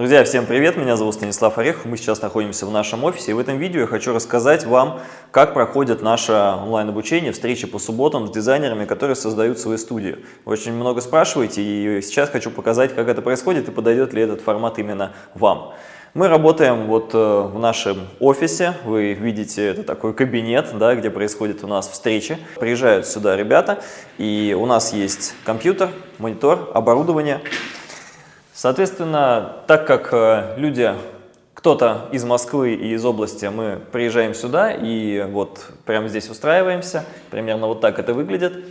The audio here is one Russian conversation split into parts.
Друзья, всем привет! Меня зовут Станислав Орехов. Мы сейчас находимся в нашем офисе. И в этом видео я хочу рассказать вам, как проходит наше онлайн-обучение, встречи по субботам с дизайнерами, которые создают свои студии. Вы очень много спрашиваете, и сейчас хочу показать, как это происходит и подойдет ли этот формат именно вам. Мы работаем вот э, в нашем офисе, вы видите, это такой кабинет, да, где происходят у нас встречи. Приезжают сюда ребята, и у нас есть компьютер, монитор, оборудование. Соответственно, так как э, люди, кто-то из Москвы и из области, мы приезжаем сюда и вот прямо здесь устраиваемся, примерно вот так это выглядит.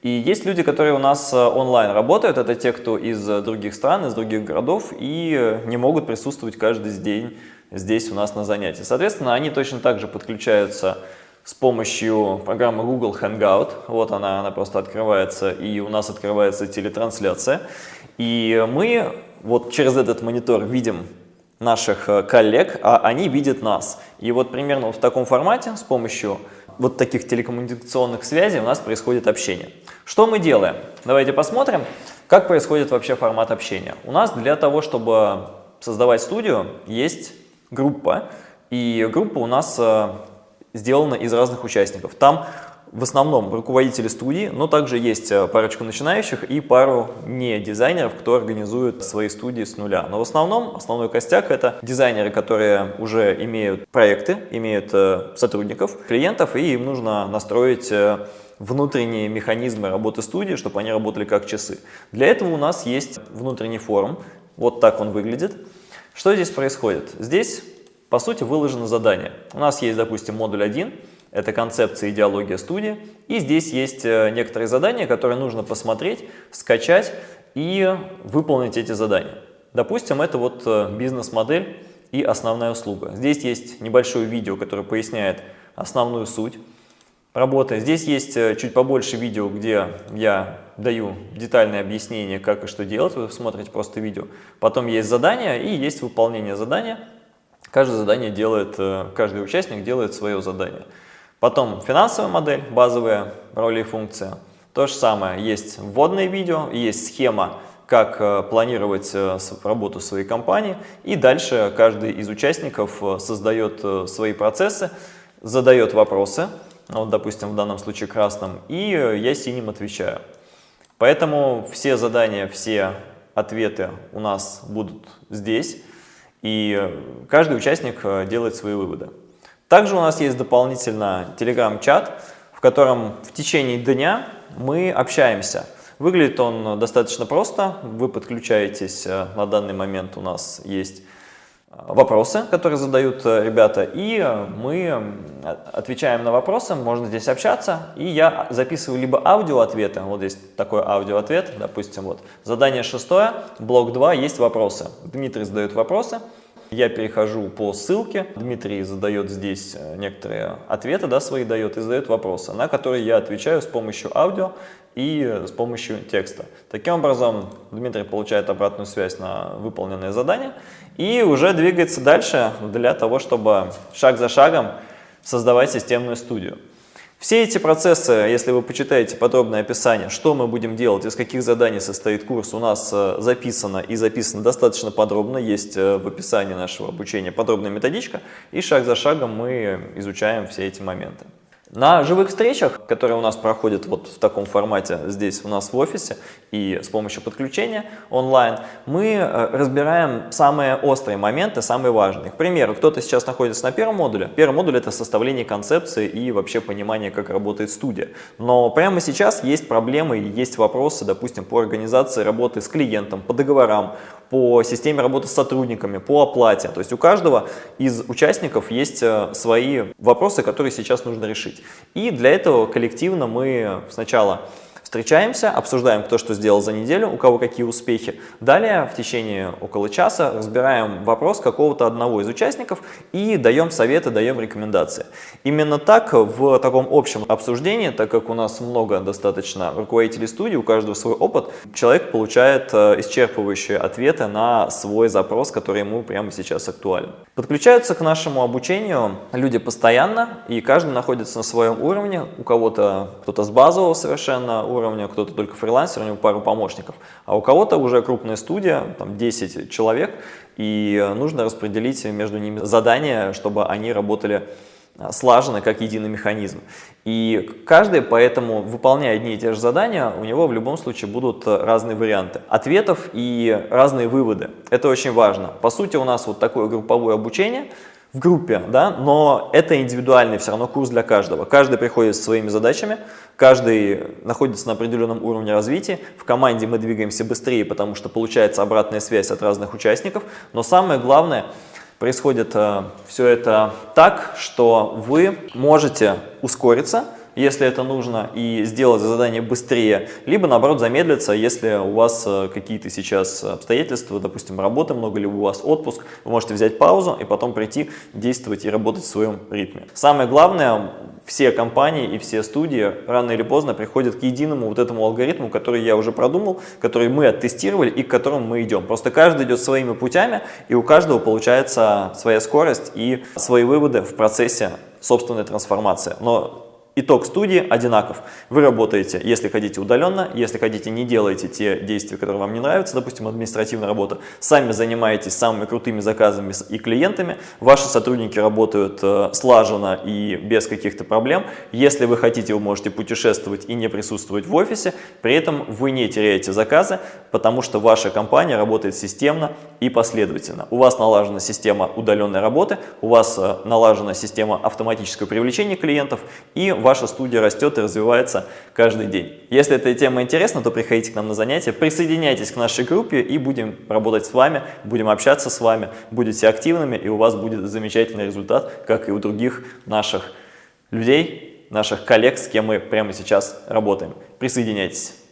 И есть люди, которые у нас э, онлайн работают, это те, кто из других стран, из других городов и не могут присутствовать каждый день здесь у нас на занятии. Соответственно, они точно так же подключаются с помощью программы Google Hangout. Вот она, она просто открывается, и у нас открывается телетрансляция. И мы вот через этот монитор видим наших э, коллег, а они видят нас. И вот примерно в таком формате с помощью вот таких телекоммуникационных связей у нас происходит общение. Что мы делаем? Давайте посмотрим, как происходит вообще формат общения. У нас для того, чтобы создавать студию, есть группа, и группа у нас э, сделана из разных участников. Там в основном руководители студии, но также есть э, парочку начинающих и пару не дизайнеров, кто организует свои студии с нуля. Но в основном основной костяк это дизайнеры, которые уже имеют проекты, имеют э, сотрудников, клиентов, и им нужно настроить э, внутренние механизмы работы студии, чтобы они работали как часы. Для этого у нас есть внутренний форум, вот так он выглядит. Что здесь происходит? Здесь, по сути, выложено задание. У нас есть, допустим, модуль 1, это концепция идеология студии. И здесь есть э, некоторые задания, которые нужно посмотреть, скачать и выполнить эти задания. Допустим, это вот э, бизнес-модель и основная услуга. Здесь есть небольшое видео, которое поясняет основную суть работы. Здесь есть э, чуть побольше видео, где я даю детальное объяснение, как и что делать. Вы смотрите просто видео. Потом есть задание и есть выполнение задания. Каждое задание делает, каждый участник делает свое задание. Потом финансовая модель, базовые роли и функции. То же самое, есть вводное видео, есть схема, как э, планировать э, работу своей компании. И дальше каждый из участников э, создает свои процессы, задает вопросы, вот, допустим, в данном случае красным, и я синим отвечаю. Поэтому все задания, все ответы у нас будут здесь, и каждый участник делает свои выводы. Также у нас есть дополнительно телеграм-чат, в котором в течение дня мы общаемся. Выглядит он достаточно просто. Вы подключаетесь, э, на данный момент у нас есть э, вопросы, которые задают э, ребята, и мы отвечаем на вопросы, можно здесь общаться, и я записываю либо аудиоответы, вот здесь такой аудиоответ, допустим, вот задание шестое, блок 2, есть вопросы. Дмитрий задает вопросы, я перехожу по ссылке, Дмитрий задает здесь э, некоторые ответы, да, свои дает и задает вопросы, на которые я отвечаю с помощью аудио и с помощью текста. Таким образом, Дмитрий получает обратную связь на выполненное задание и уже двигается дальше для того, чтобы шаг за шагом создавать системную студию. Все эти процессы, если вы почитаете подробное описание, что мы будем делать, из каких заданий состоит курс, у нас э, записано и записано достаточно подробно, есть э, в описании нашего обучения подробная методичка, и шаг за шагом мы изучаем все эти моменты. На живых встречах, которые у нас проходят вот в таком формате здесь у нас в офисе и с помощью подключения онлайн, мы э, разбираем самые острые моменты, самые важные. К примеру, кто-то сейчас находится на первом модуле. Первый модуль – это составление концепции и вообще понимание, как работает студия. Но прямо сейчас есть проблемы есть вопросы, допустим, по организации работы с клиентом, по договорам, по системе работы с сотрудниками, по оплате. То есть у каждого из участников есть э, свои вопросы, которые сейчас нужно решить. И для этого коллективно мы сначала Встречаемся, обсуждаем, кто что сделал за неделю, у кого какие успехи. Далее в течение около часа разбираем вопрос какого-то одного из участников и даем советы, даем рекомендации. Именно так в таком общем обсуждении, так как у нас много достаточно руководителей студии, у каждого свой опыт, человек получает э, исчерпывающие ответы на свой запрос, который ему прямо сейчас актуален. Подключаются к нашему обучению люди постоянно, и каждый находится на своем уровне, у кого-то кто-то с базового совершенно уровня, уровня, кто-то только фрилансер, у него пару помощников, а у кого-то уже крупная студия, там 10 человек, и нужно распределить между ними задания, чтобы они работали а, слаженно, как единый механизм. И каждый, поэтому, выполняя одни и те же задания, у него в любом случае будут разные варианты ответов и разные выводы. Это очень важно. По сути, у нас вот такое групповое обучение в группе, да, но это индивидуальный все равно курс для каждого. Каждый приходит со своими задачами, каждый находится на определенном уровне развития. В команде мы двигаемся быстрее, потому что получается обратная связь от разных участников. Но самое главное – происходит э, все это так, что вы можете ускориться, если это нужно, и сделать задание быстрее, либо, наоборот, замедлиться, если у вас э, какие-то сейчас обстоятельства, допустим, работы много, либо у вас отпуск, вы можете взять паузу и потом прийти, действовать и работать в своем ритме. Самое главное, все компании и все студии рано или поздно приходят к единому вот этому алгоритму, который я уже продумал, который мы оттестировали и к которому мы идем. Просто каждый идет своими путями, и у каждого получается своя скорость и свои выводы в процессе собственной трансформации. Но Итог студии одинаков. Вы работаете, если хотите удаленно, если хотите не делаете те действия, которые вам не нравятся, допустим, административная работа, сами занимаетесь самыми крутыми заказами и клиентами, ваши сотрудники работают э, слаженно и без каких-то проблем. Если вы хотите, вы можете путешествовать и не присутствовать в офисе, при этом вы не теряете заказы, потому что ваша компания работает системно и последовательно. У вас налажена система удаленной работы, у вас э, налажена система автоматического привлечения клиентов и ваша студия растет и развивается каждый день. Если эта тема интересна, то приходите к нам на занятия, присоединяйтесь к нашей группе и будем работать с вами, будем общаться с вами, будете активными и у вас будет замечательный результат, как и у других наших людей, наших коллег, с кем мы прямо сейчас работаем. Присоединяйтесь.